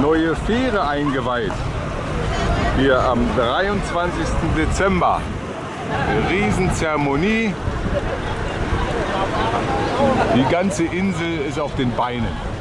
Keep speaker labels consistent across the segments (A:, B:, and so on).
A: neue Fähre eingeweiht. Hier am 23. Dezember. Riesenzeremonie. Die ganze Insel ist auf den Beinen.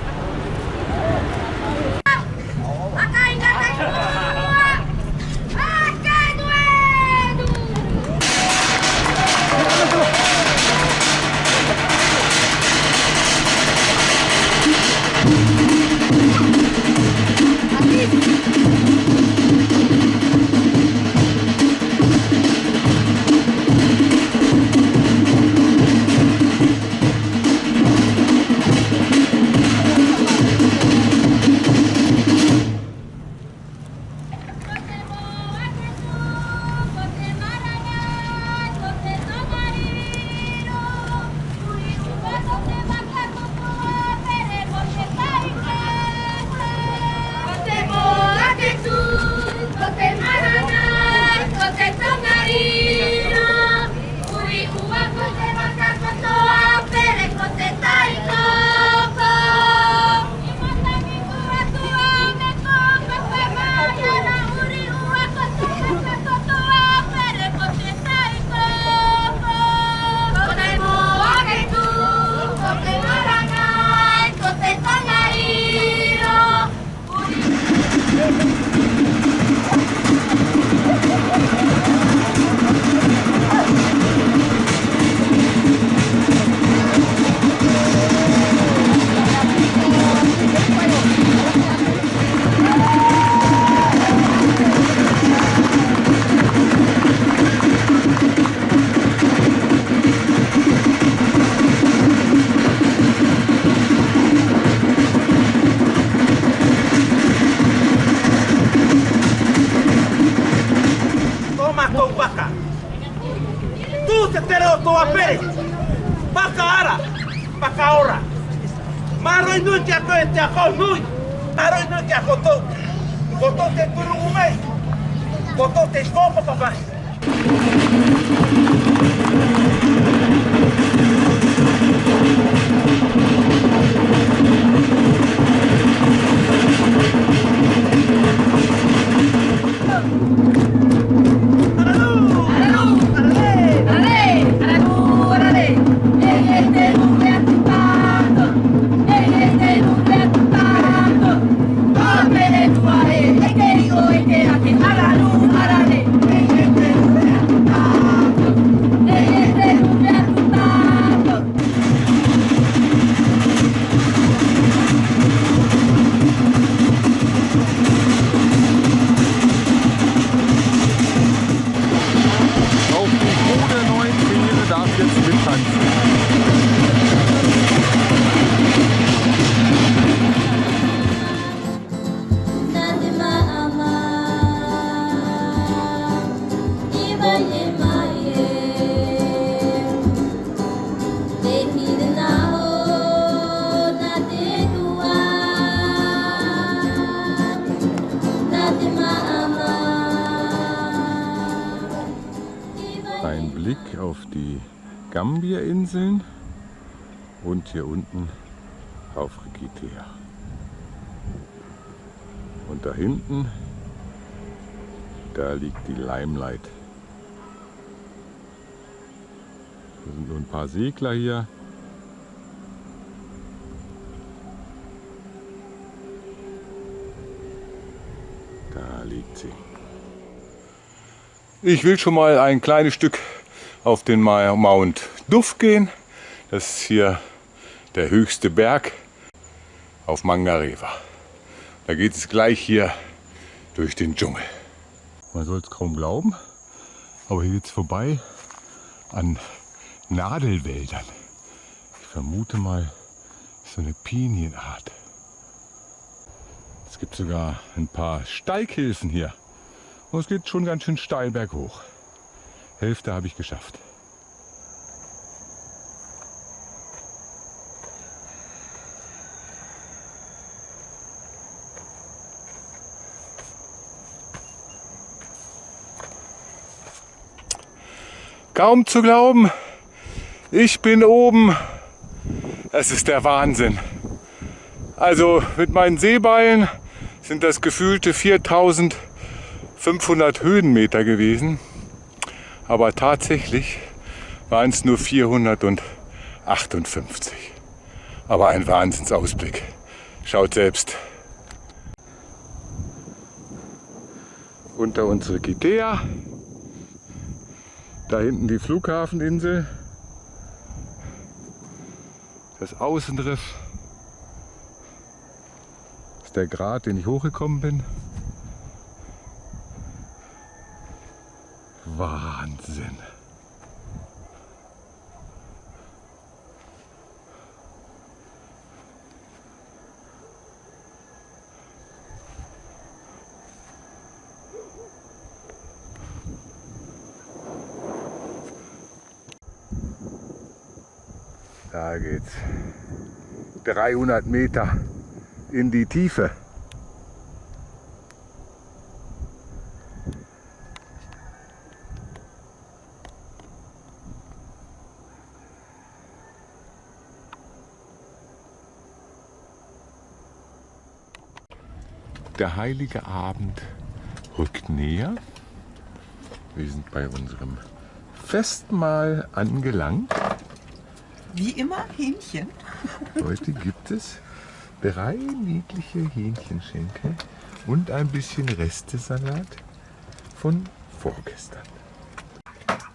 B: te tereo toa que Paka ara, paka ora. Maroi nui te ako e te ako nui. Maroi nui te ako tau. Kotou te turungu mai. Kotou te skopa papai.
A: Hier unten auf Rikitea. Und da hinten, da liegt die Limelight. Da sind nur ein paar Segler hier. Da liegt sie. Ich will schon mal ein kleines Stück auf den Mount Duff gehen. Das ist hier der höchste Berg auf Mangareva. Da geht es gleich hier durch den Dschungel. Man soll es kaum glauben, aber hier geht es vorbei an Nadelwäldern. Ich vermute mal,
C: so eine Pinienart. Es gibt sogar ein paar Steighilfen hier. Und es geht schon ganz schön steil berghoch. Hälfte habe ich geschafft. Kaum zu glauben, ich bin oben. Es ist der Wahnsinn. Also mit meinen Seeballen sind das gefühlte 4500 Höhenmeter gewesen. Aber tatsächlich waren es nur 458. Aber ein Wahnsinnsausblick. Schaut selbst. Unter unsere Gidea. Da hinten die Flughafeninsel. Das Außenriff. Das ist der Grat, den ich hochgekommen bin. Wahnsinn. Geht's 300 Meter in die Tiefe. Der heilige Abend rückt näher. Wir sind bei unserem Festmahl angelangt.
B: Wie immer Hähnchen.
C: Heute gibt es drei niedliche Hähnchenschenkel und ein bisschen Restesalat von vorgestern.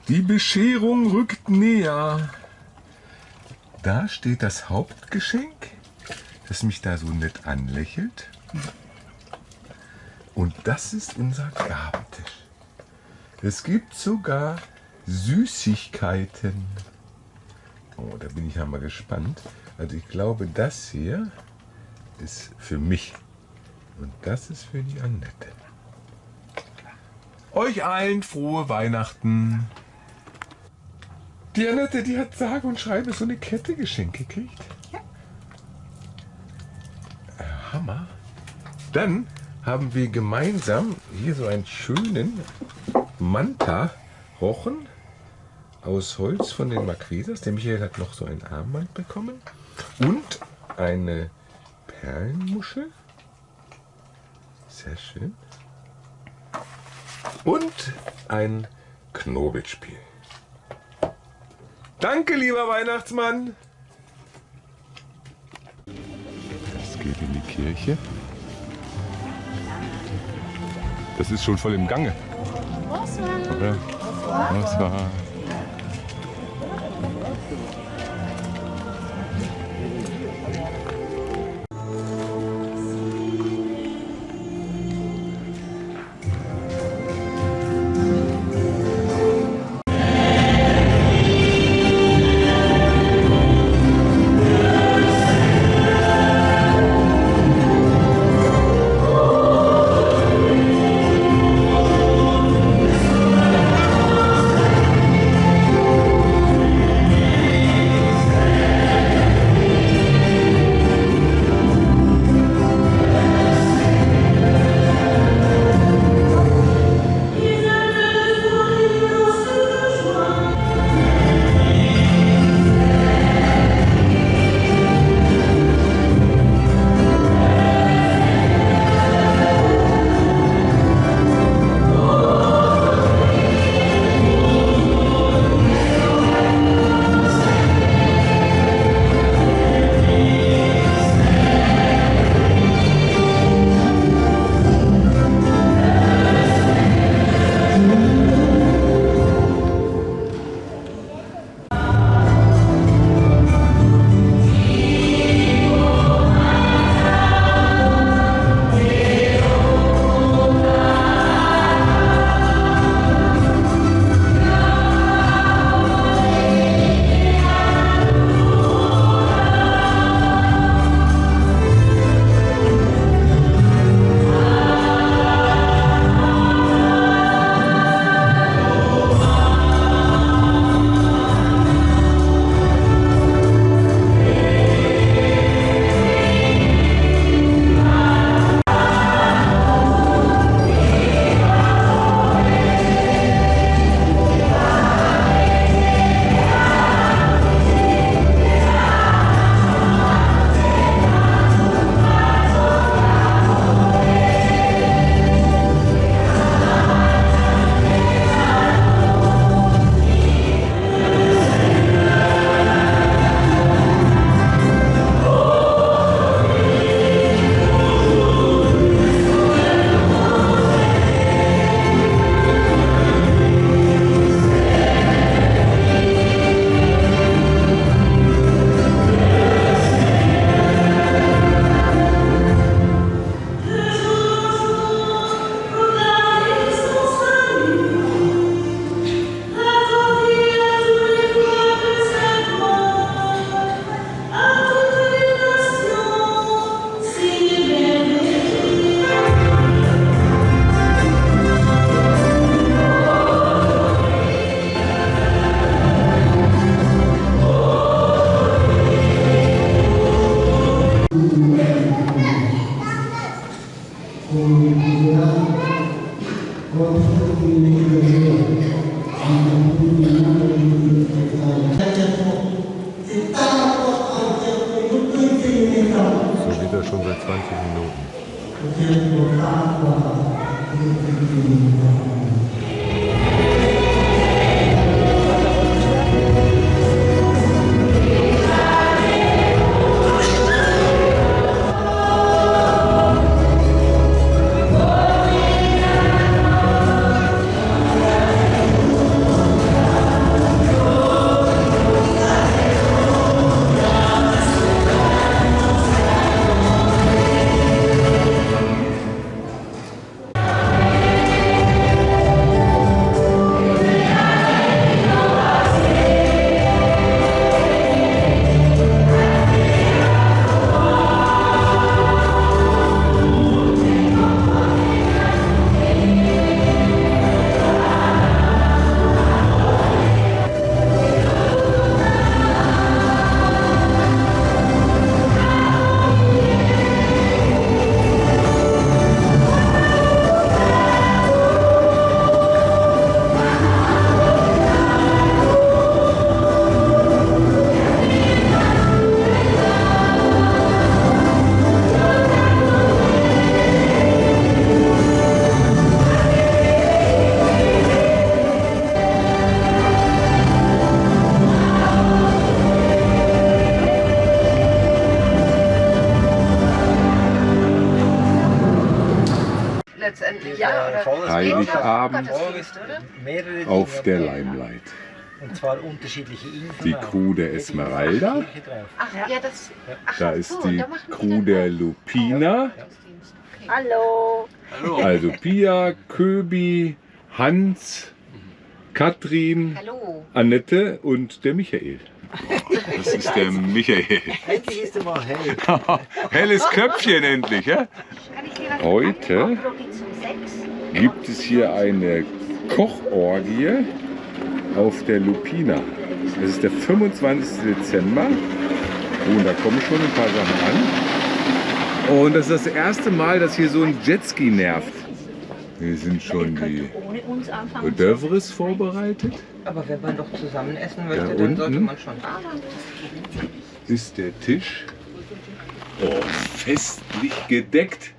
C: Die Bescherung rückt näher. Da steht das Hauptgeschenk, das mich da so nett anlächelt. Und das ist unser Gabentisch. Es gibt sogar Süßigkeiten. Oh, da bin ich ja mal gespannt. Also ich glaube, das hier ist für mich. Und das ist für die Annette. Euch allen frohe Weihnachten. Die Annette, die hat sage und schreibe so eine Kette geschenkt gekriegt.
B: Ja.
C: Äh, Hammer. Dann haben wir gemeinsam hier so einen schönen Manta-Rochen aus Holz von den Marquesas. Der Michael hat noch so ein Armband bekommen. Und eine Perlenmuschel. Sehr schön. Und ein Knobelspiel. Danke, lieber Weihnachtsmann. Das geht in die Kirche. Das ist schon voll im Gange. Oder? Bonsoir. So Heiligabend auf der. Limelight.
D: Und zwar unterschiedliche Inseln.
C: Die. Crew der Esmeralda. Da ist die Crew der Lupina.
E: Hallo.
C: Also Pia, Köbi, Hans, Katrin,
F: Hallo.
C: Annette und der Michael. Das ist der Michael.
D: Endlich ist er mal hell.
C: Helles Köpfchen endlich, ja? Heute gibt es hier eine Kochorgie auf der Lupina. Es ist der 25. Dezember. Oh, und da kommen schon ein paar Sachen an. Und das ist das erste Mal, dass hier so ein Jetski nervt. Hier sind schon die
E: Ohne uns anfangen.
C: Hors d'oeuvres vorbereitet.
G: Aber wenn man doch zusammen essen
C: Da
G: möchte, dann sollte
C: unten
G: man schon.
C: ist der Tisch oh, festlich gedeckt.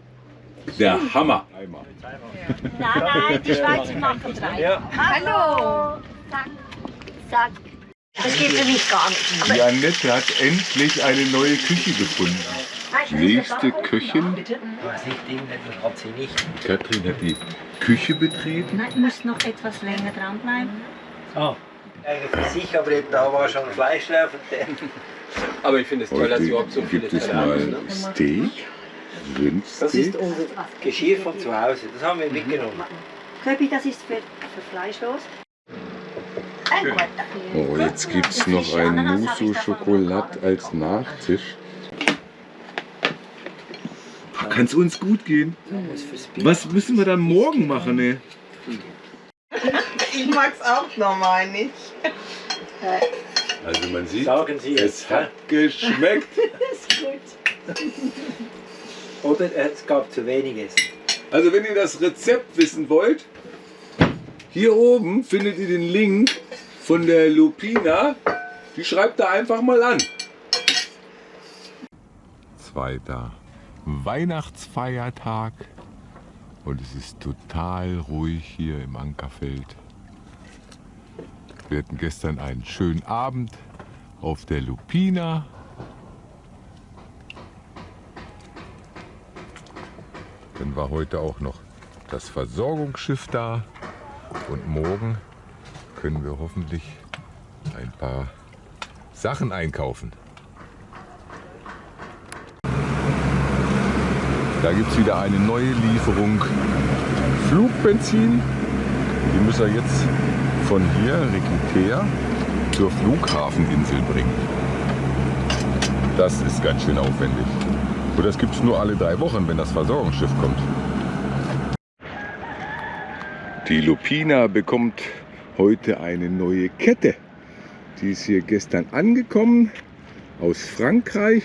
C: Der Hammer.
E: Nein, nein, die Schweizer machen drei. Hallo. Zack, zack. Das geht für mich gar nicht.
C: Die Annette hat endlich eine neue Küche gefunden. Nächste Köchin. Katrin hat die Küche betreten.
E: Nein, du musst noch etwas länger dranbleiben.
D: Ah,
G: Eigentlich für sich, aber da war schon Fleisch drauf.
H: Aber ich finde es toll, dass überhaupt so viele
C: gibt es
H: Teller
C: mal
H: haben. Ne?
C: Steak,
G: Das ist unser Geschirr von zu Hause. Das haben wir mitgenommen.
E: Köbi, das ist für, für fleischlos.
C: Oh, jetzt gibt es noch ein Mousse Schokolade als Nachtisch. Kann es uns gut gehen? Was müssen wir dann morgen machen, ne?
B: Ich mag's auch normal nicht.
C: Also man sieht, es
G: es.
C: hat geschmeckt.
G: Oder es gab zu weniges.
C: Also wenn ihr das Rezept wissen wollt, hier oben findet ihr den Link von der Lupina. Die schreibt da einfach mal an. Zweiter Weihnachtsfeiertag und es ist total ruhig hier im Ankerfeld. Wir hatten gestern einen schönen Abend auf der Lupina. War heute auch noch das Versorgungsschiff da und morgen können wir hoffentlich ein paar Sachen einkaufen. Da gibt es wieder eine neue Lieferung Flugbenzin. Die müssen wir jetzt von hier, Requiter, zur Flughafeninsel bringen. Das ist ganz schön aufwendig. Und das gibt es nur alle drei Wochen, wenn das Versorgungsschiff kommt. Die Lupina bekommt heute eine neue Kette. Die ist hier gestern angekommen aus Frankreich.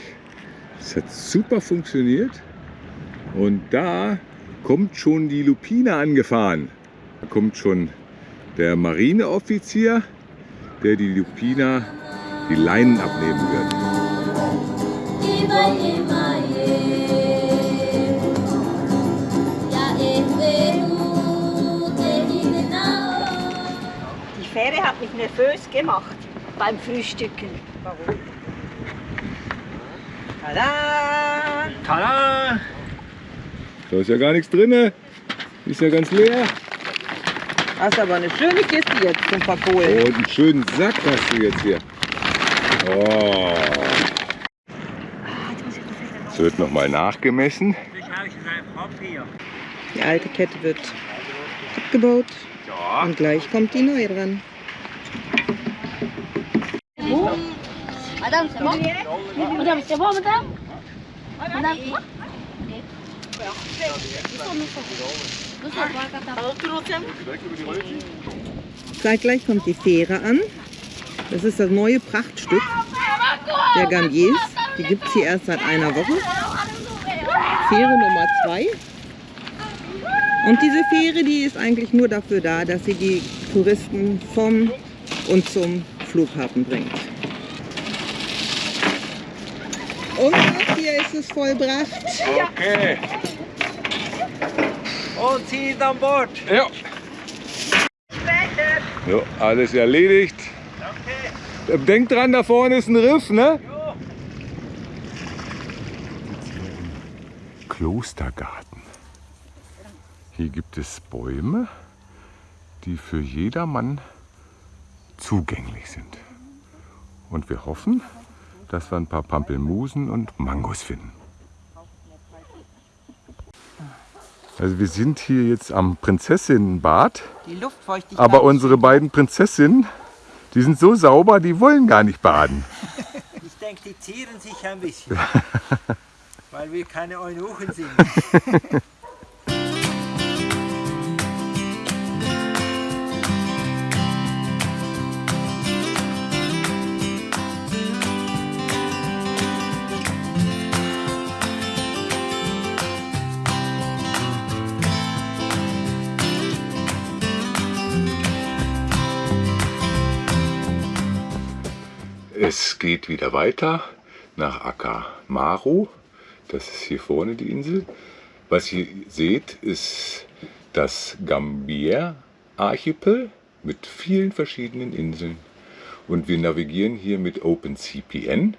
C: Es hat super funktioniert. Und da kommt schon die Lupine angefahren. Da kommt schon der Marineoffizier, der die Lupina die Leinen abnehmen wird.
E: Hat mich nervös gemacht beim Frühstücken.
B: Warum? Tada!
D: Tada!
C: Da ist ja gar nichts drin. Ist ja ganz leer.
B: Hast aber eine schöne Kiste jetzt zum Verkohlen.
C: Und einen schönen Sack hast du jetzt hier. Oh. Es wird nochmal nachgemessen.
B: Die alte Kette wird abgebaut und gleich kommt die neue dran.
E: Madame, c'est bon Madame, c'est bon, madame Madame, c'est bon
B: Zeitgleich kommt die Fähre an. Das ist das neue Prachtstück der Gambiers. Die gibt es hier erst seit einer Woche. Fähre Nummer 2. Und diese Fähre, die ist eigentlich nur dafür da, dass sie die Touristen vom und zum Flughafen bringt. Und hier ist es vollbracht.
C: Okay.
G: Und sie ist an Bord.
C: Ja. So, alles erledigt. Denkt dran, da vorne ist ein Riff, ne? Klostergarten. Hier gibt es Bäume, die für jedermann zugänglich sind. Und wir hoffen, dass wir ein paar Pampelmusen und Mangos finden. Also wir sind hier jetzt am Prinzessinnenbad,
B: Die Luftfeuchtigkeit.
C: aber unsere beiden Prinzessinnen, die sind so sauber, die wollen gar nicht baden.
D: Ich denke, die zieren sich ein bisschen. weil wir keine Eunuchen sind.
C: Es geht wieder weiter nach Akamaru. Das ist hier vorne die Insel. Was ihr seht, ist das Gambier-Archipel mit vielen verschiedenen Inseln. Und wir navigieren hier mit OpenCPN.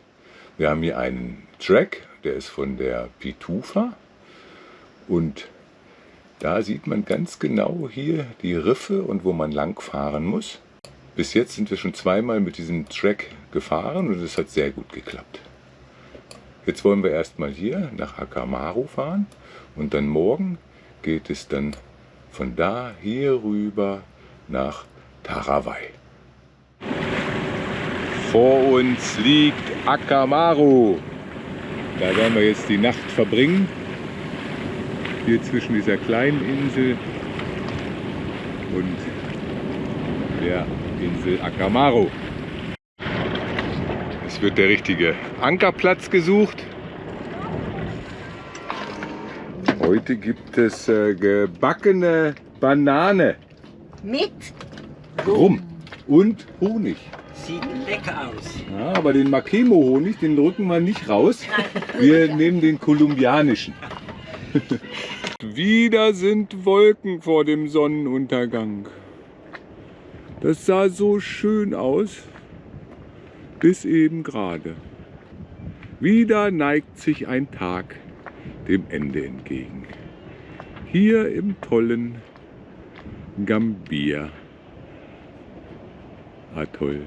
C: Wir haben hier einen Track, der ist von der Pitufa. Und da sieht man ganz genau hier die Riffe und wo man lang fahren muss. Bis jetzt sind wir schon zweimal mit diesem Track gefahren und es hat sehr gut geklappt. Jetzt wollen wir erstmal hier nach Akamaru fahren und dann morgen geht es dann von da hier rüber nach Tarawai. Vor uns liegt Akamaru. Da werden wir jetzt die Nacht verbringen. Hier zwischen dieser kleinen Insel und der Insel Akamaru. Es wird der richtige Ankerplatz gesucht. Heute gibt es äh, gebackene Banane,
E: Mit
C: Rum und Honig.
D: Sieht lecker aus.
C: Ja, aber den Makemo-Honig, den drücken wir nicht raus. Wir nehmen den kolumbianischen. Wieder sind Wolken vor dem Sonnenuntergang. Das sah so schön aus, bis eben gerade. Wieder neigt sich ein Tag dem Ende entgegen. Hier im tollen Gambia. Atoll.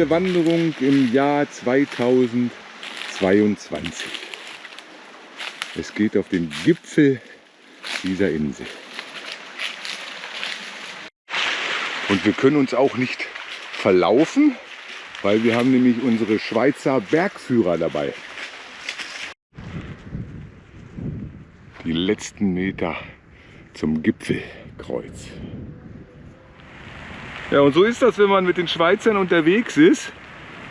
C: Letzte Wanderung im Jahr 2022. Es geht auf den Gipfel dieser Insel. Und wir können uns auch nicht verlaufen, weil wir haben nämlich unsere Schweizer Bergführer dabei. Die letzten Meter zum Gipfelkreuz. Ja, und so ist das, wenn man mit den Schweizern unterwegs ist.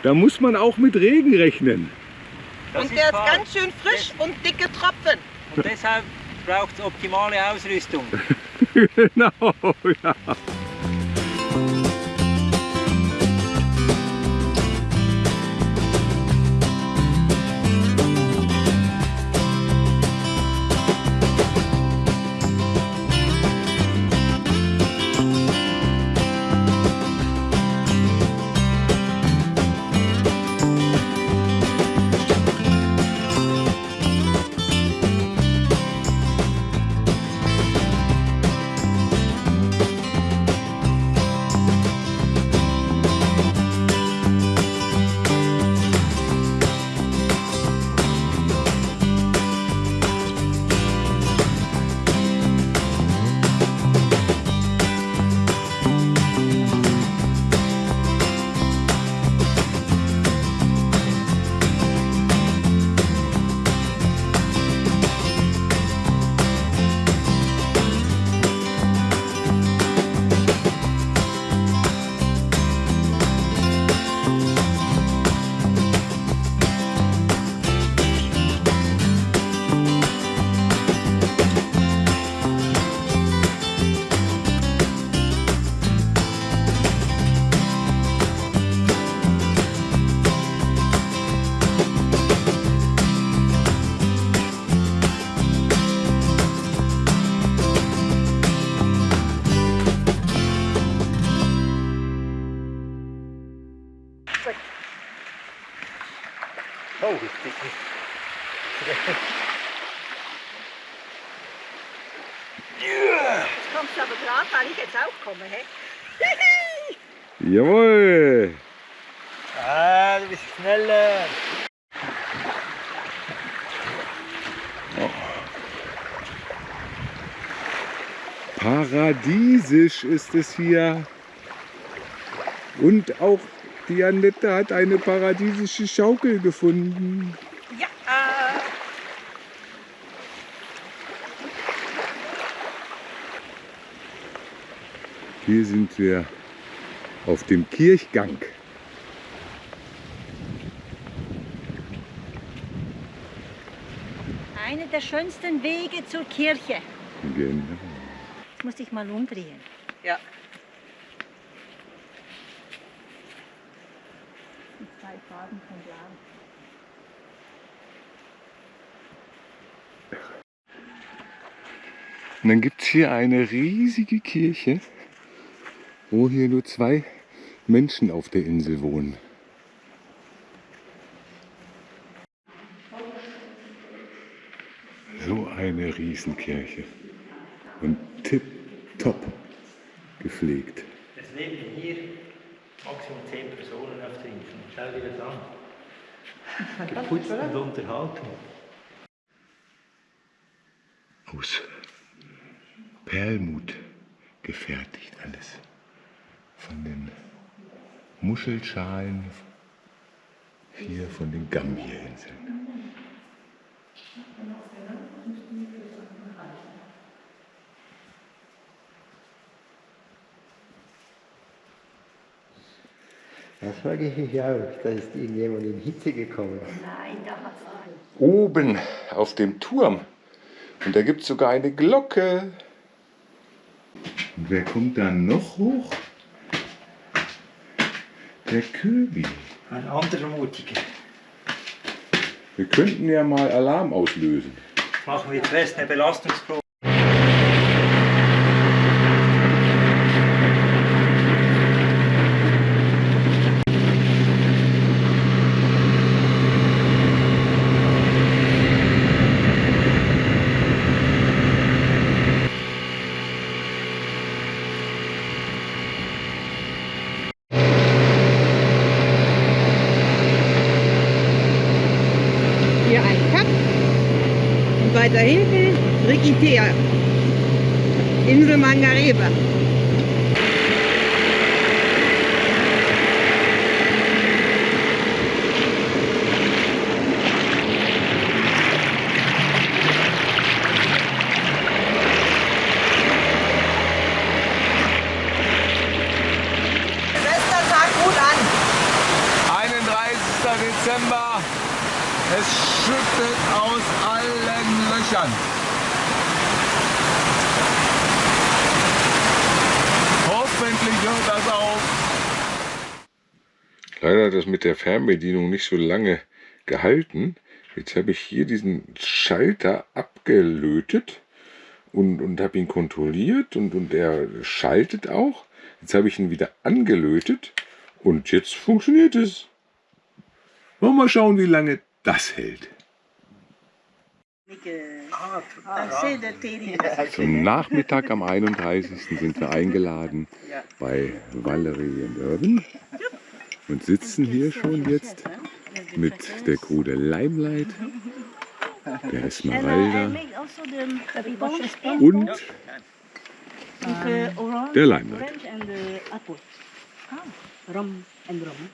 C: Da muss man auch mit Regen rechnen.
D: Das
B: Und der ist
D: wahr.
B: ganz schön frisch und dicke Tropfen.
D: Und deshalb braucht es optimale Ausrüstung.
C: genau, ja.
E: Jetzt kommst du aber gerade, weil ich jetzt auch komme. He?
C: Jawohl.
D: Ah, du bist schneller.
C: Paradiesisch ist es hier. Und auch die Annette hat eine paradiesische Schaukel gefunden.
E: Ja.
C: Hier sind wir auf dem Kirchgang.
E: Einer der schönsten Wege zur Kirche.
C: Genau.
E: Jetzt muss ich mal umdrehen.
B: Ja.
E: Die zwei Farben von Blau.
C: Und dann gibt es hier eine riesige Kirche, wo hier nur zwei Menschen auf der Insel wohnen. So eine Riesenkirche. Und tipptopp gepflegt.
D: Es leben hier maximal 10 Personen auf der Insel. Schau dir das an. Geputzt und unterhalten.
C: Aus Perlmut gefertigt alles. Von den Muschelschalen hier von den Gambierinseln.
G: Das frage ich mich auch. Da ist irgendjemand in Hitze gekommen.
E: Nein, da hat's
C: Oben auf dem Turm. Und da gibt es sogar eine Glocke. Und wer kommt dann noch hoch? Der Köbi.
D: Ein anderer Mutiger.
C: Wir könnten ja mal Alarm auslösen.
D: Machen wir zuerst eine Belastungsprobe.
C: Dezember. Es schüttet aus allen Löchern. Hoffentlich hört das auf. Leider hat das mit der Fernbedienung nicht so lange gehalten. Jetzt habe ich hier diesen Schalter abgelötet und, und habe ihn kontrolliert und, und er schaltet auch. Jetzt habe ich ihn wieder angelötet und jetzt funktioniert es. Wollen wir mal schauen, wie lange das hält. Zum Nachmittag am 31. sind wir eingeladen bei Valerie und Irvin. Und sitzen hier schon jetzt mit der Crew der Limelight, der Esmeralda und der Limelight.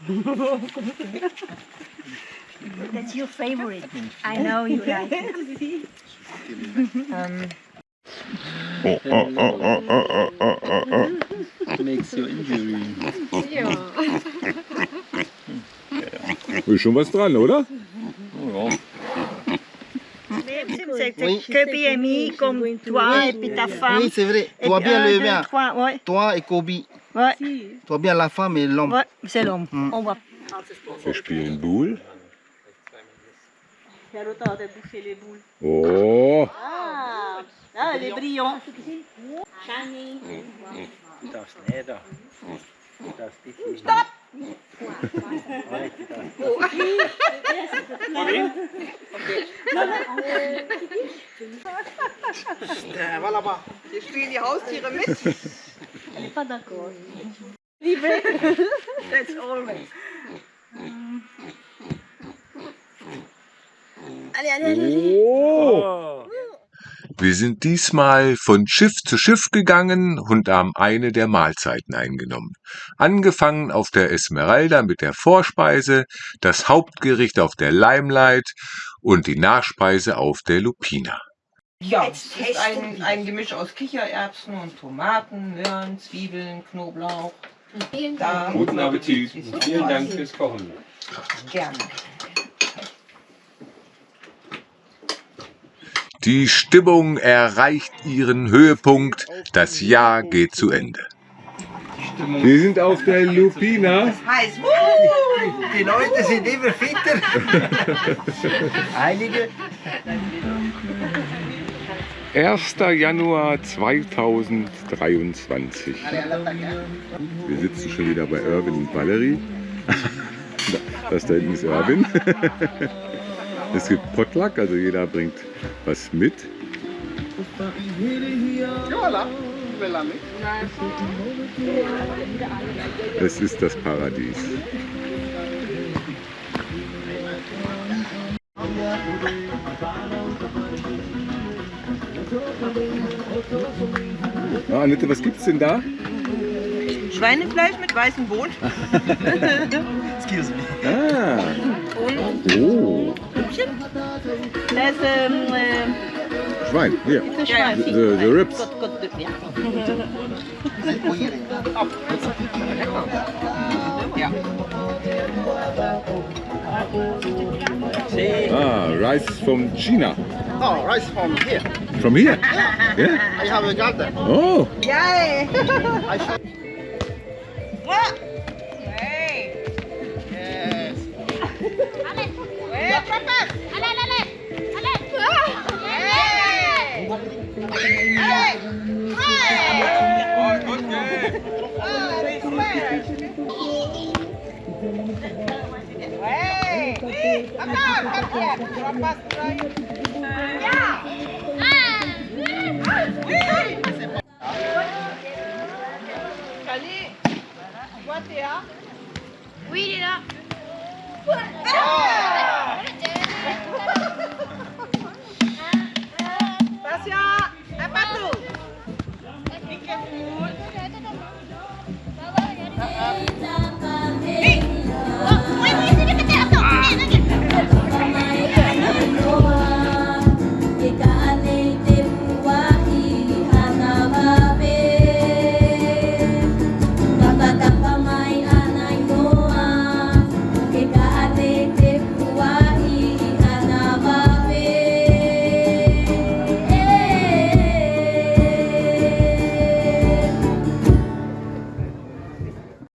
E: That's your favorite. I know you like it.
C: Oh, oh, oh, oh, oh, oh, oh, oh.
D: Makes you injury.
C: Ist schon was dran, oder?
E: Que BMI comme toi et puis ta femme.
I: Oui, c'est vrai.
E: Et
I: Toi bien
E: un,
I: le
E: deux,
I: bien.
E: trois, ouais.
I: Toi et Kobe.
E: Ouais,
I: Toi bien la femme et l'homme.
E: ouais, c'est l'homme. On va.
C: Wir spielen Boule.
E: Quelle auteur de bouffer les boules.
C: Oh!
E: Ah, les brillons. Shiny.
D: Das nicht da. Das ist Stopp!
F: voilà bas. Hier spielen die Haustiere mit.
E: Elle est pas d'accord. Liebe. That's always.
C: Oh. Wir sind diesmal von Schiff zu Schiff gegangen und haben eine der Mahlzeiten eingenommen. Angefangen auf der Esmeralda mit der Vorspeise, das Hauptgericht auf der Limelight und die Nachspeise auf der Lupina.
B: Ja, es ist ein, ein Gemisch aus Kichererbsen und Tomaten, Möhren, Zwiebeln, Knoblauch. Da
H: Guten Appetit. Vielen Dank fürs Kochen.
B: gerne.
C: Die Stimmung erreicht ihren Höhepunkt. Das Jahr geht zu Ende. Wir sind auf der Lupina.
F: Heiß.
I: Die Leute sind immer fitter. Einige
C: 1. Januar 2023. Wir sitzen schon wieder bei Irvin und Valerie. Das da hinten ist Irvin. Es gibt Potluck, also jeder bringt was mit. Es ist das Paradies. Ah, Annette, was gibt's denn da?
B: Schweinefleisch mit weißem Bohnen.
I: Excuse me.
C: Ah,
B: Und
C: oh,
E: Das ist ähm, äh,
C: Schwein, hier.
E: das Schwein.
C: The, the, the ribs.
E: Gott, Gott, ja.
C: Ah, rice from China.
I: Oh, rice from here.
C: From here? Yeah.
I: I have a garden.
C: Oh,
B: Yay!
I: I
E: Oui, il est là.
J: food.